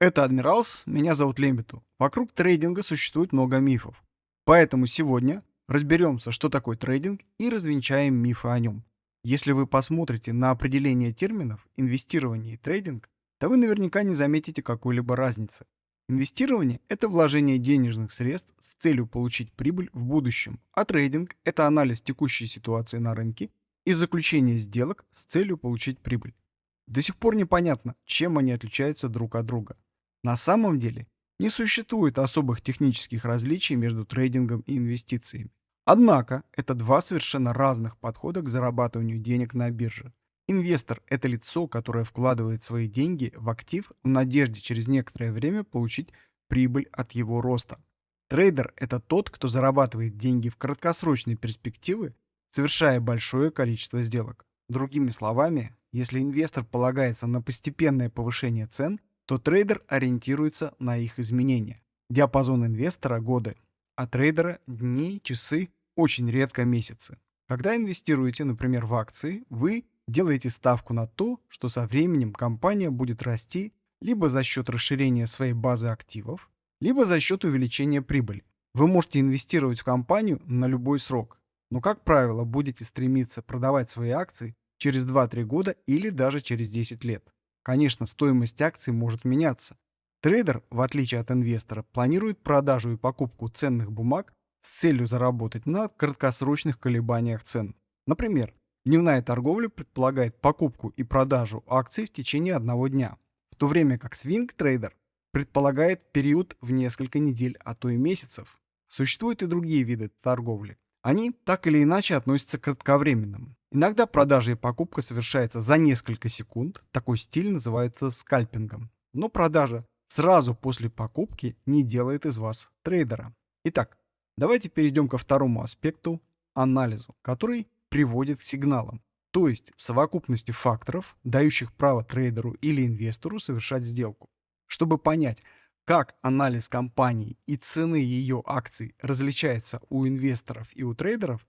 Это Адмиралс, меня зовут Лембиту. Вокруг трейдинга существует много мифов. Поэтому сегодня разберемся, что такое трейдинг и развенчаем мифы о нем. Если вы посмотрите на определение терминов инвестирование и трейдинг, то вы наверняка не заметите какой-либо разницы. Инвестирование – это вложение денежных средств с целью получить прибыль в будущем, а трейдинг – это анализ текущей ситуации на рынке и заключение сделок с целью получить прибыль. До сих пор непонятно, чем они отличаются друг от друга. На самом деле не существует особых технических различий между трейдингом и инвестициями. Однако это два совершенно разных подхода к зарабатыванию денег на бирже. Инвестор – это лицо, которое вкладывает свои деньги в актив в надежде через некоторое время получить прибыль от его роста. Трейдер – это тот, кто зарабатывает деньги в краткосрочной перспективы, совершая большое количество сделок. Другими словами, если инвестор полагается на постепенное повышение цен, то трейдер ориентируется на их изменения. Диапазон инвестора – годы, а трейдера – дни, часы, очень редко месяцы. Когда инвестируете, например, в акции, вы делаете ставку на то, что со временем компания будет расти либо за счет расширения своей базы активов, либо за счет увеличения прибыли. Вы можете инвестировать в компанию на любой срок, но, как правило, будете стремиться продавать свои акции через 2-3 года или даже через 10 лет. Конечно, стоимость акций может меняться. Трейдер, в отличие от инвестора, планирует продажу и покупку ценных бумаг с целью заработать на краткосрочных колебаниях цен. Например, дневная торговля предполагает покупку и продажу акций в течение одного дня, в то время как свинг-трейдер предполагает период в несколько недель, а то и месяцев. Существуют и другие виды торговли. Они так или иначе относятся к кратковременным. Иногда продажа и покупка совершается за несколько секунд, такой стиль называется скальпингом. Но продажа сразу после покупки не делает из вас трейдера. Итак, давайте перейдем ко второму аспекту – анализу, который приводит к сигналам, то есть совокупности факторов, дающих право трейдеру или инвестору совершать сделку. Чтобы понять, как анализ компании и цены ее акций различается у инвесторов и у трейдеров,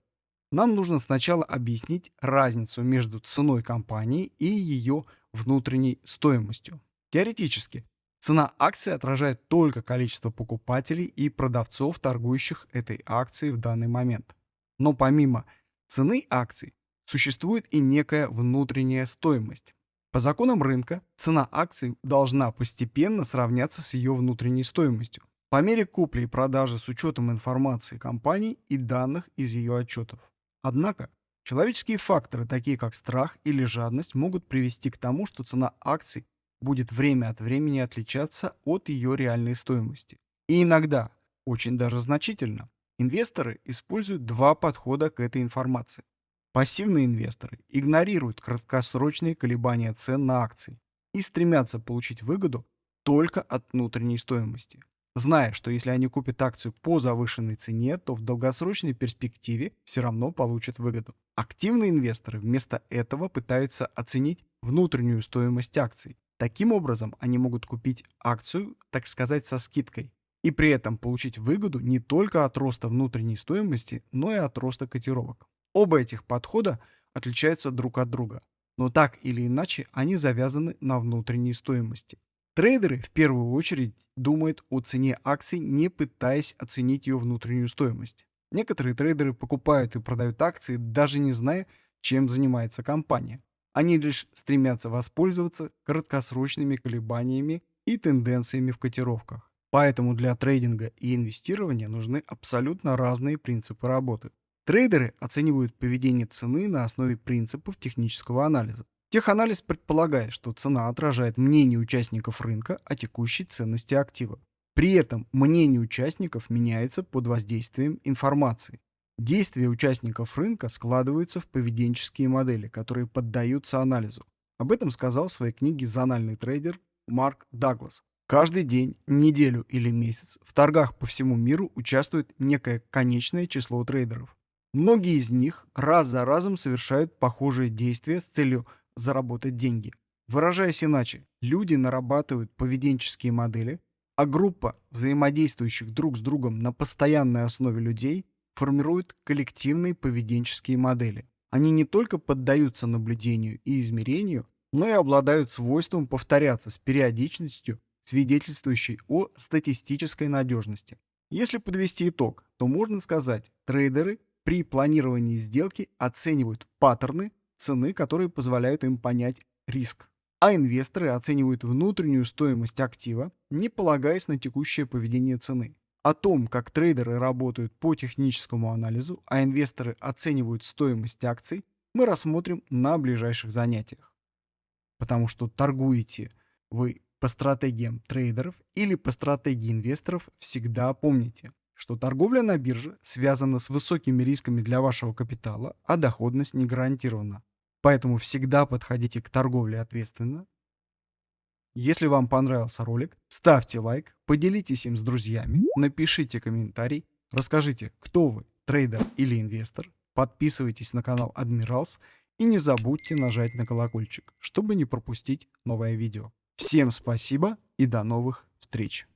нам нужно сначала объяснить разницу между ценой компании и ее внутренней стоимостью. Теоретически, цена акции отражает только количество покупателей и продавцов, торгующих этой акцией в данный момент. Но помимо цены акций существует и некая внутренняя стоимость. По законам рынка цена акций должна постепенно сравняться с ее внутренней стоимостью по мере купли и продажи с учетом информации компании и данных из ее отчетов. Однако, человеческие факторы, такие как страх или жадность, могут привести к тому, что цена акций будет время от времени отличаться от ее реальной стоимости. И иногда, очень даже значительно, инвесторы используют два подхода к этой информации. Пассивные инвесторы игнорируют краткосрочные колебания цен на акции и стремятся получить выгоду только от внутренней стоимости зная, что если они купят акцию по завышенной цене, то в долгосрочной перспективе все равно получат выгоду. Активные инвесторы вместо этого пытаются оценить внутреннюю стоимость акций. Таким образом, они могут купить акцию, так сказать, со скидкой, и при этом получить выгоду не только от роста внутренней стоимости, но и от роста котировок. Оба этих подхода отличаются друг от друга, но так или иначе они завязаны на внутренней стоимости. Трейдеры в первую очередь думают о цене акций, не пытаясь оценить ее внутреннюю стоимость. Некоторые трейдеры покупают и продают акции, даже не зная, чем занимается компания. Они лишь стремятся воспользоваться краткосрочными колебаниями и тенденциями в котировках. Поэтому для трейдинга и инвестирования нужны абсолютно разные принципы работы. Трейдеры оценивают поведение цены на основе принципов технического анализа. Теханализ предполагает, что цена отражает мнение участников рынка о текущей ценности актива. При этом мнение участников меняется под воздействием информации. Действия участников рынка складываются в поведенческие модели, которые поддаются анализу. Об этом сказал в своей книге «Зональный трейдер» Марк Даглас. Каждый день, неделю или месяц в торгах по всему миру участвует некое конечное число трейдеров. Многие из них раз за разом совершают похожие действия с целью заработать деньги. Выражаясь иначе, люди нарабатывают поведенческие модели, а группа взаимодействующих друг с другом на постоянной основе людей формирует коллективные поведенческие модели. Они не только поддаются наблюдению и измерению, но и обладают свойством повторяться с периодичностью свидетельствующий о статистической надежности. Если подвести итог, то можно сказать, трейдеры при планировании сделки оценивают паттерны цены, которые позволяют им понять риск. А инвесторы оценивают внутреннюю стоимость актива, не полагаясь на текущее поведение цены. О том, как трейдеры работают по техническому анализу, а инвесторы оценивают стоимость акций, мы рассмотрим на ближайших занятиях. Потому что торгуете вы по стратегиям трейдеров или по стратегии инвесторов, всегда помните, что торговля на бирже связана с высокими рисками для вашего капитала, а доходность не гарантирована. Поэтому всегда подходите к торговле ответственно. Если вам понравился ролик, ставьте лайк, поделитесь им с друзьями, напишите комментарий, расскажите, кто вы, трейдер или инвестор, подписывайтесь на канал Admirals и не забудьте нажать на колокольчик, чтобы не пропустить новое видео. Всем спасибо и до новых встреч!